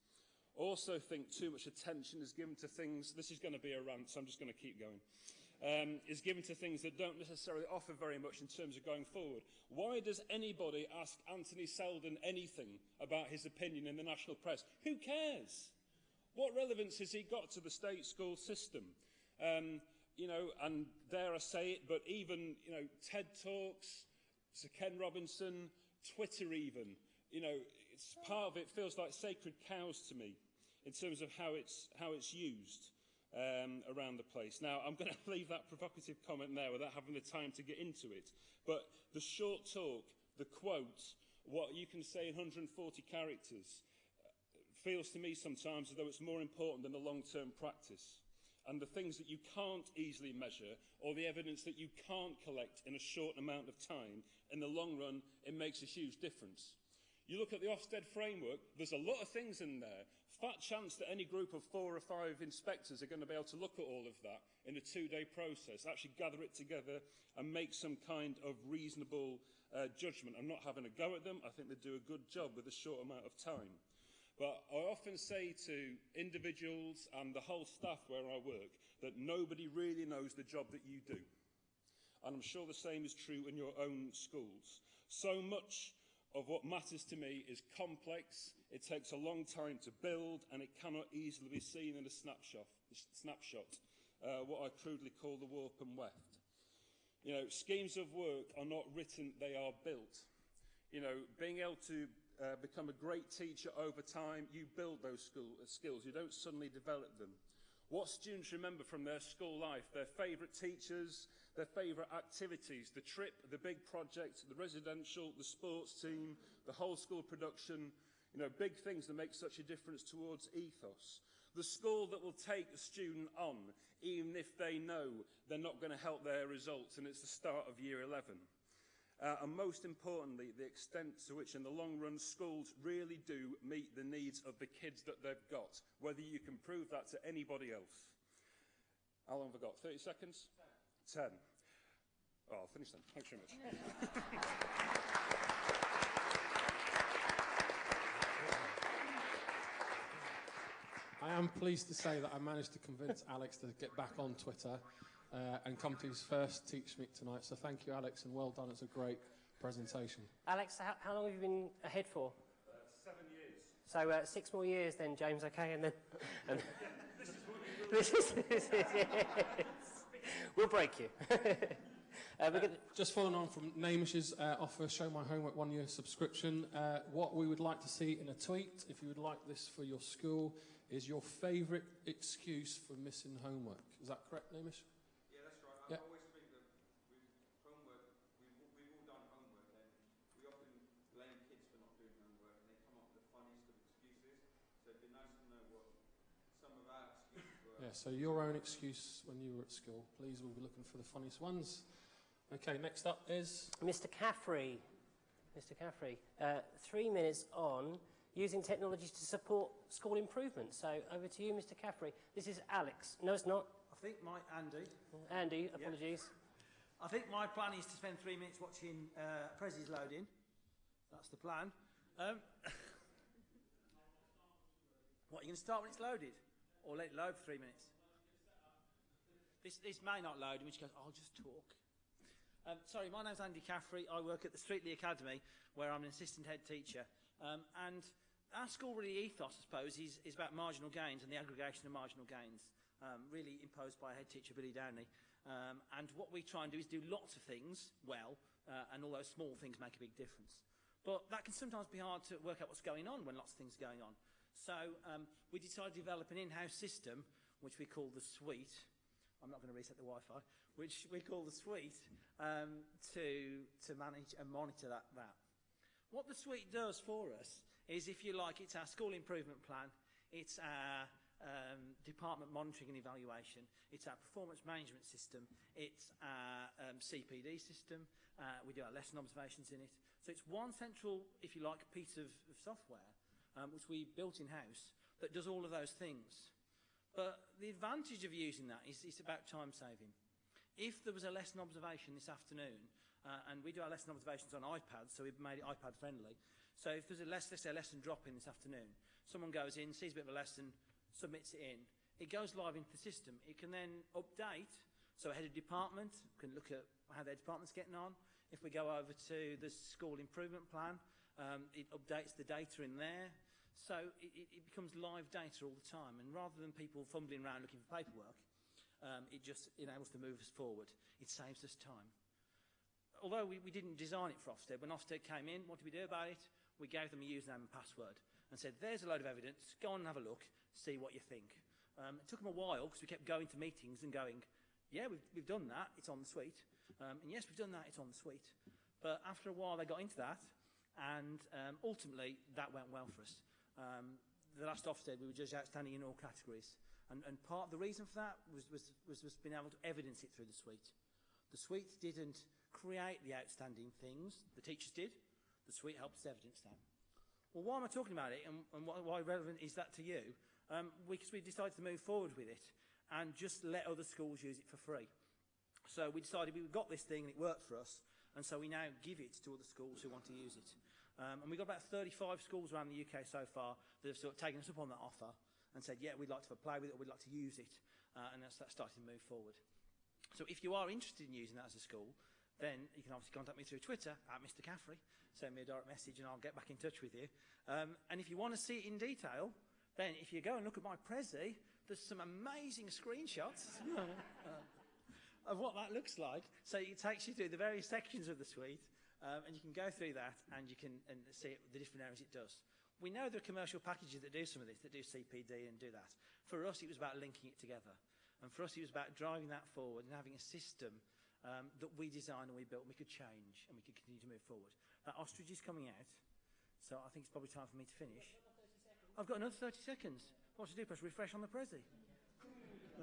also think too much attention is given to things, this is going to be a rant, so I'm just going to keep going, um, is given to things that don't necessarily offer very much in terms of going forward. Why does anybody ask Anthony Seldon anything about his opinion in the national press? Who cares? What relevance has he got to the state school system? Um, you know, and dare I say it, but even, you know, TED Talks, Sir Ken Robinson, Twitter even, you know, it's part of it feels like sacred cows to me in terms of how it's, how it's used um, around the place. Now, I'm going [LAUGHS] to leave that provocative comment there without having the time to get into it. But the short talk, the quote, what you can say in 140 characters, uh, feels to me sometimes as though it's more important than the long-term practice. And the things that you can't easily measure or the evidence that you can't collect in a short amount of time, in the long run, it makes a huge difference. You look at the Ofsted framework, there's a lot of things in there fat chance that any group of four or five inspectors are going to be able to look at all of that in a two-day process, actually gather it together and make some kind of reasonable uh, judgment. I'm not having a go at them. I think they do a good job with a short amount of time. But I often say to individuals and the whole staff where I work that nobody really knows the job that you do. And I'm sure the same is true in your own schools. So much of what matters to me is complex, it takes a long time to build, and it cannot easily be seen in a snapshot, snapshot uh, what I crudely call the warp and weft. You know, schemes of work are not written, they are built. You know, being able to uh, become a great teacher over time, you build those school, uh, skills. You don't suddenly develop them. What students remember from their school life, their favourite teachers, their favourite activities, the trip, the big project, the residential, the sports team, the whole school production, you know, big things that make such a difference towards ethos. The school that will take a student on, even if they know they're not going to help their results, and it's the start of year 11. Uh, and most importantly, the extent to which in the long run schools really do meet the needs of the kids that they've got, whether you can prove that to anybody else. How long have I got? 30 seconds? 10. Oh, I'll finish then. Thanks very much. I am pleased to say that I managed to convince Alex to get back on Twitter uh, and come to his first Teach Meet tonight. So thank you, Alex, and well done. It's a great presentation. Alex, how, how long have you been ahead for? Uh, seven years. So uh, six more years then, James, okay? And then... [LAUGHS] And [LAUGHS] this is... This is yes. We'll break you. [LAUGHS] uh, we're gonna, Just following on from Namish's uh, offer, Show My Homework one year subscription, uh, what we would like to see in a tweet, if you would like this for your school, is your favourite excuse for missing homework. Is that correct, Namish? Yeah. Yeah. Always think that with homework, we've, we've all done homework, and we often blame kids for not doing homework, and they come up with the funniest of excuses. So it'd be nice to know what some of our excuses were. Yeah, so your own excuse when you were at school. Please, we'll be looking for the funniest ones. Okay, next up is Mr Caffrey. Mr Caffrey, uh, three minutes on using technologies to support school improvement. So over to you, Mr Caffrey. This is Alex. No, it's not. I think my Andy. Andy, apologies. I think my plan is to spend three minutes watching uh, Prezi's loading. That's the plan. Um, [LAUGHS] what, you going to start when it's loaded? Or let it load for three minutes? This, this may not load, in which case I'll just talk. Um, sorry, my name's Andy Caffrey. I work at the Streetley Academy, where I'm an assistant head teacher. Um, and our school really ethos, I suppose, is, is about marginal gains and the aggregation of marginal gains, um, really imposed by head teacher Billy Downey. Um, and what we try and do is do lots of things well, uh, and all those small things make a big difference. But that can sometimes be hard to work out what's going on when lots of things are going on. So um, we decided to develop an in-house system, which we call the suite. I'm not going to reset the Wi-Fi, which we call the suite, um, to, to manage and monitor that, that. What the suite does for us is, if you like, it's our school improvement plan, it's our um, department monitoring and evaluation, it's our performance management system, it's our um, CPD system, uh, we do our lesson observations in it. So it's one central, if you like, piece of, of software um, which we built in-house that does all of those things. But the advantage of using that is it's about time saving. If there was a lesson observation this afternoon, uh, and we do our lesson observations on iPads, so we've made it iPad friendly. So if there's a let's say a lesson drop in this afternoon, someone goes in, sees a bit of a lesson, submits it in, it goes live into the system. It can then update, so a head of department can look at how their department's getting on. If we go over to the school improvement plan, um, it updates the data in there. So it, it, becomes live data all the time. And rather than people fumbling around looking for paperwork, um, it just enables to move us forward. It saves us time. Although we, we didn't design it for Ofsted, when Ofsted came in, what did we do about it? We gave them a username and password and said, there's a load of evidence, go on and have a look, see what you think. Um, it took them a while because we kept going to meetings and going, yeah, we've, we've done that, it's on the suite. Um, and yes, we've done that, it's on the suite. But after a while, they got into that, and um, ultimately, that went well for us. Um, the last Ofsted, we were just outstanding in all categories. And, and part of the reason for that was, was, was, was being able to evidence it through the suite. The suite didn't create the outstanding things, the teachers did. The suite helps evidence that. Well, why am I talking about it and, and why, why relevant is that to you? Um, because we, we decided to move forward with it and just let other schools use it for free. So we decided we got this thing and it worked for us, and so we now give it to other schools who want to use it. Um, and we've got about 35 schools around the UK so far that have sort of taken us up on that offer and said, yeah, we'd like to play with it, or we'd like to use it, uh, and that's, that's starting to move forward. So if you are interested in using that as a school, then you can obviously contact me through Twitter at Mr. Caffrey, send me a direct message and I'll get back in touch with you. Um, and if you want to see it in detail, then if you go and look at my Prezi, there's some amazing screenshots. [LAUGHS] of what that looks like. So it takes you through the various sections of the suite, um, and you can go through that and you can and see it, the different areas it does. We know there are commercial packages that do some of this, that do CPD and do that. For us, it was about linking it together. And for us, it was about driving that forward and having a system um, that we designed and we built and we could change and we could continue to move forward. That ostrich is coming out, so I think it's probably time for me to finish. I've got another 30 seconds. What to do? Press refresh on the Prezi. [LAUGHS]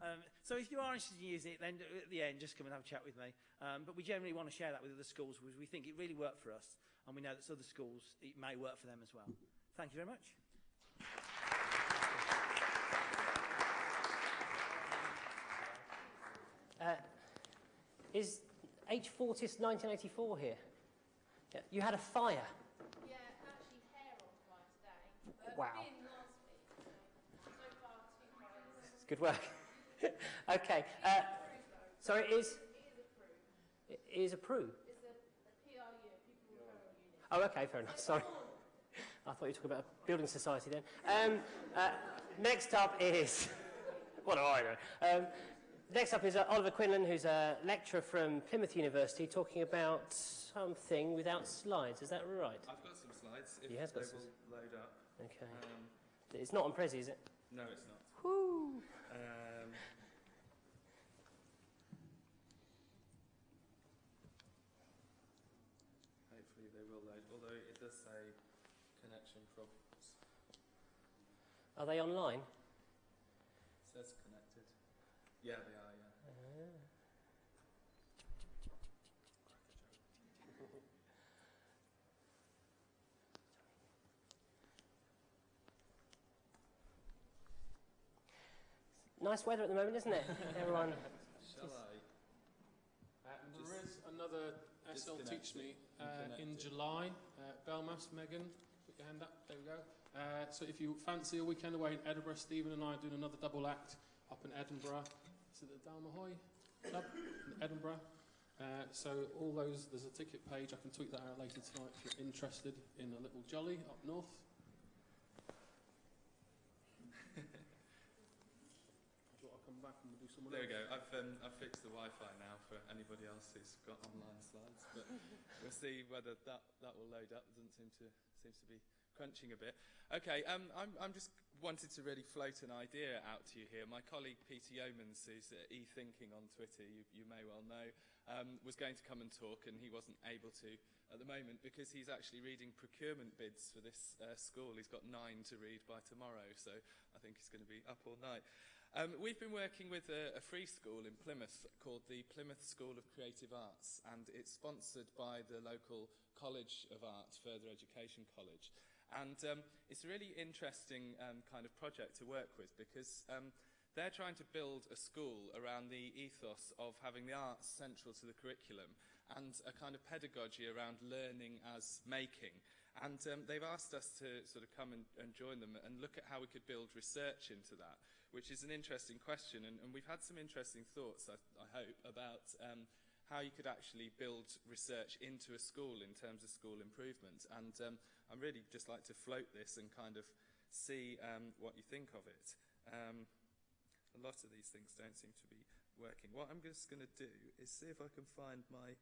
Um, so if you are interested in using it, then at the end, just come and have a chat with me. Um, but we generally want to share that with other schools because we think it really worked for us, and we know that other schools, it may work for them as well. Thank you very much. Uh, is H. Fortis 1984 here? Yeah. You had a fire. Yeah, actually hair on fire today. Wow. Last week, so, so far two fires. It's good work. [LAUGHS] okay. Uh, sorry, it is. It is approved. It's a, a PRU. Oh, okay, fair enough. Sorry. [LAUGHS] I thought you were talking about a building society then. Um, uh, next up is. [LAUGHS] what do I know? Um, next up is uh, Oliver Quinlan, who's a lecturer from Plymouth University, talking about something without slides. Is that right? I've got some slides. If He has got they some- will load up. Okay. Um, It's not on Prezi, is it? no, it's not. Woo! Um, hopefully they will load, although it does say connection problems. Are they online? It says connected. Yeah, they are, yeah. Nice weather at the moment, isn't it? Everyone. Shall I? Uh, there is another SL Teach Meet uh, in July. Uh, Belmas, Megan, put your hand up. There we go. Uh, so if you fancy a weekend away in Edinburgh, Stephen and I are doing another double act up in Edinburgh. Is it the Dalmahoy Club in Edinburgh? Uh, so all those, there's a ticket page. I can tweet that out later tonight if you're interested in a little jolly up north. Do you want to come back and we'll do someone There we go. I've, um, I've fixed the Wi-Fi now for anybody else who's got online slides, but [LAUGHS] we'll see whether that, that will load up. It doesn't seem to seems to be crunching a bit. Okay, um, I'm, I'm just wanted to really float an idea out to you here. My colleague Peter Yeomans, who's at e-thinking on Twitter, you, you may well know, um, was going to come and talk, and he wasn't able to at the moment because he's actually reading procurement bids for this uh, school. He's got nine to read by tomorrow, so I think he's going to be up all night. Um, we've been working with a, a free school in Plymouth called the Plymouth School of Creative Arts, and it's sponsored by the local College of Art, Further Education College. And um, it's a really interesting um, kind of project to work with because um, they're trying to build a school around the ethos of having the arts central to the curriculum and a kind of pedagogy around learning as making. And um, they've asked us to sort of come and, and join them and look at how we could build research into that, which is an interesting question. And, and we've had some interesting thoughts, I, I hope, about um, how you could actually build research into a school in terms of school improvement. And um, I'm really just like to float this and kind of see um, what you think of it. Um, a lot of these things don't seem to be working. What I'm just going to do is see if I can find my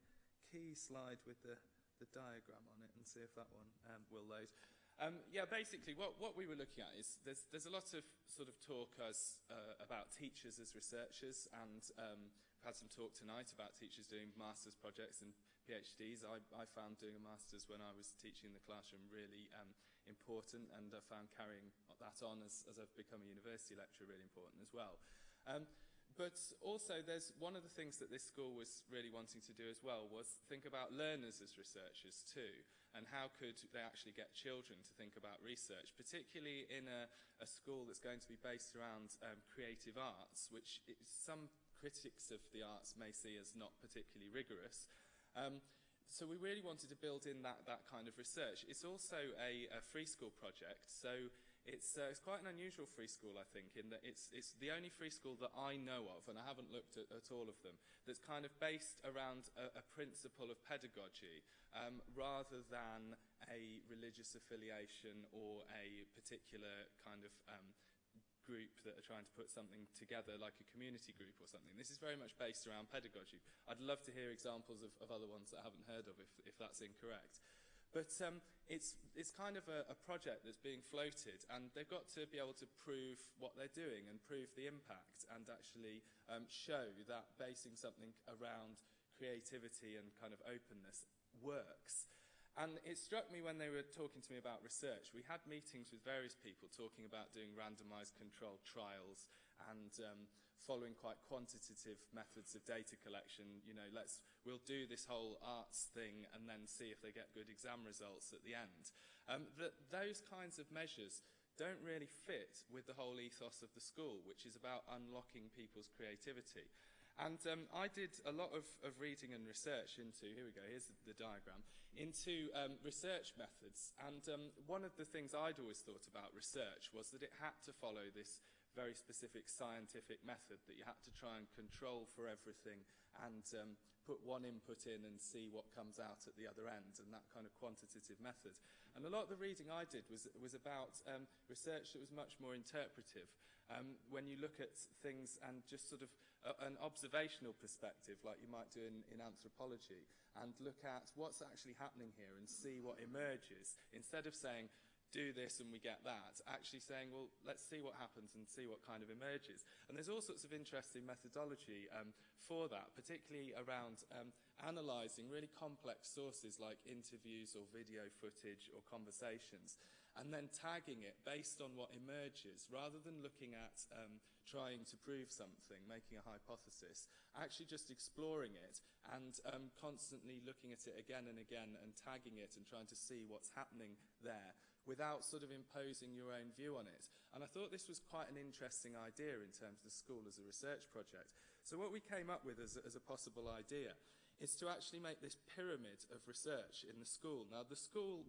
key slide with the, the diagram on it and see if that one um, will load. Um, yeah, basically, what, what we were looking at is there's, there's a lot of sort of talk as, uh, about teachers as researchers, and um, we've had some talk tonight about teachers doing master's projects and PhDs. I, I found doing a master's when I was teaching in the classroom really um, important, and I found carrying that on as, as I've become a university lecturer really important as well. Um, but also, there's one of the things that this school was really wanting to do as well was think about learners as researchers too, and how could they actually get children to think about research, particularly in a, a school that's going to be based around um, creative arts, which i some critics of the arts may see as not particularly rigorous. Um, so we really wanted to build in that, that kind of research. It's also a, a free school project, so it's, uh, it's quite an unusual free school, I think, in that it's, it's the only free school that I know of, and I haven't looked at, at all of them, that's kind of based around a, a principle of pedagogy um, rather than a religious affiliation or a particular kind of um, group that are trying to put something together, like a community group or something. This is very much based around pedagogy. I'd love to hear examples of, of other ones that I haven't heard of if, if that's incorrect. But um, it's, it's kind of a, a project that's being floated, and they've got to be able to prove what they're doing and prove the impact and actually um, show that basing something around creativity and kind of openness works. And it struck me when they were talking to me about research. We had meetings with various people talking about doing randomized controlled trials and um, following quite quantitative methods of data collection. You know, let's, we'll do this whole arts thing and then see if they get good exam results at the end. Um, those kinds of measures don't really fit with the whole ethos of the school, which is about unlocking people's creativity. And um, I did a lot of, of reading and research into, here we go, here's the, the diagram, into um, research methods. And um, one of the things I'd always thought about research was that it had to follow this very specific scientific method that you had to try and control for everything and um, put one input in and see what comes out at the other end and that kind of quantitative method. And a lot of the reading I did was, was about um, research that was much more interpretive. Um, when you look at things and just sort of a, an observational perspective like you might do in, in anthropology and look at what's actually happening here and see what emerges instead of saying do this and we get that, actually saying, well, let's see what happens and see what kind of emerges. And there's all sorts of interesting methodology um, for that, particularly around um, analysing really complex sources like interviews or video footage or conversations and then tagging it based on what emerges rather than looking at um, trying to prove something, making a hypothesis, actually just exploring it and um, constantly looking at it again and again and tagging it and trying to see what's happening there without sort of imposing your own view on it. And I thought this was quite an interesting idea in terms of the school as a research project. So what we came up with as, as a possible idea is to actually make this pyramid of research in the school. Now, the school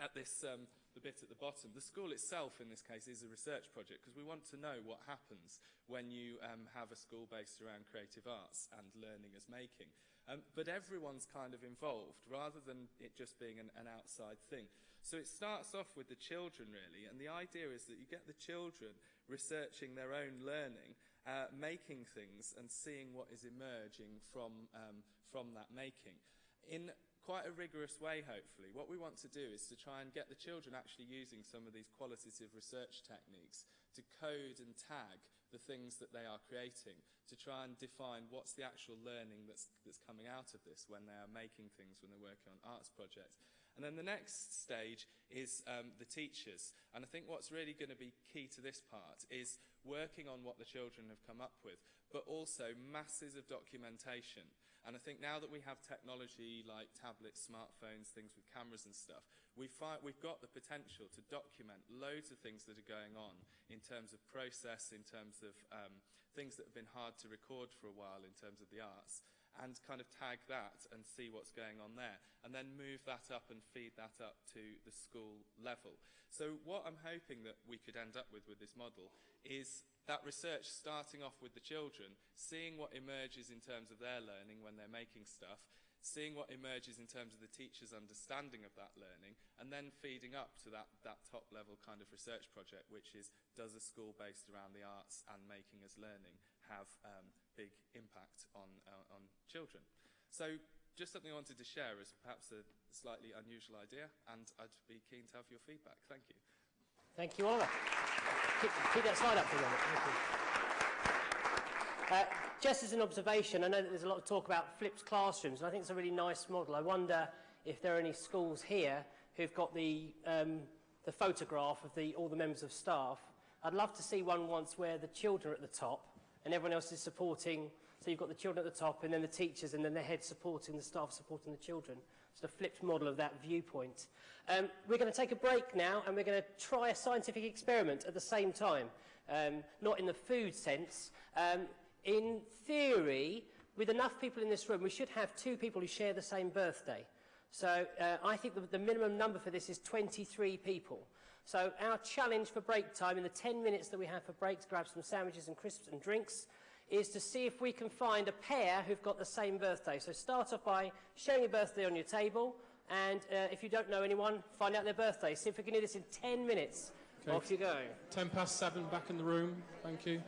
at this um, the bit at the bottom. The school itself, in this case, is a research project because we want to know what happens when you um, have a school based around creative arts and learning as making. Um, but everyone's kind of involved rather than it just being an, an outside thing. So it starts off with the children, really, and the idea is that you get the children researching their own learning, uh, making things and seeing what is emerging from, um, from that making. In quite a rigorous way, hopefully. What we want to do is to try and get the children actually using some of these qualitative research techniques to code and tag the things that they are creating, to try and define what's the actual learning that's, that's coming out of this when they are making things, when they're working on arts projects. And then the next stage is um, the teachers. And I think what's really going to be key to this part is working on what the children have come up with, but also masses of documentation. And I think now that we have technology like tablets, smartphones, things with cameras and stuff, we find, we've got the potential to document loads of things that are going on in terms of process, in terms of um, things that have been hard to record for a while in terms of the arts and kind of tag that and see what's going on there and then move that up and feed that up to the school level. So what I'm hoping that we could end up with with this model is that research starting off with the children, seeing what emerges in terms of their learning when they're making stuff, seeing what emerges in terms of the teacher's understanding of that learning, and then feeding up to that, that top level kind of research project, which is does a school based around the arts and making as learning have um, big impact on, uh, on children? So just something I wanted to share as perhaps a slightly unusual idea, and I'd be keen to have your feedback. Thank you. Thank you, Oliver keep, keep that slide up for a moment. Thank you. Uh, just as an observation, I know that there's a lot of talk about flipped classrooms, and I think it's a really nice model. I wonder if there are any schools here who've got the, um, the photograph of the, all the members of staff. I'd love to see one once where the children are at the top and everyone else is supporting. So you've got the children at the top and then the teachers and then the head supporting the staff supporting the children sort of flipped model of that viewpoint. Um, we're going to take a break now and we're going to try a scientific experiment at the same time. Um, not in the food sense. Um, in theory, with enough people in this room, we should have two people who share the same birthday. So uh, I think the, the minimum number for this is 23 people. So our challenge for break time in the 10 minutes that we have for breaks, grab some sandwiches and crisps and drinks is to see if we can find a pair who've got the same birthday. So start off by sharing your birthday on your table, and uh, if you don't know anyone, find out their birthday. See if we can do this in 10 minutes. Okay. Off you go. 10 past 7 back in the room. Thank you.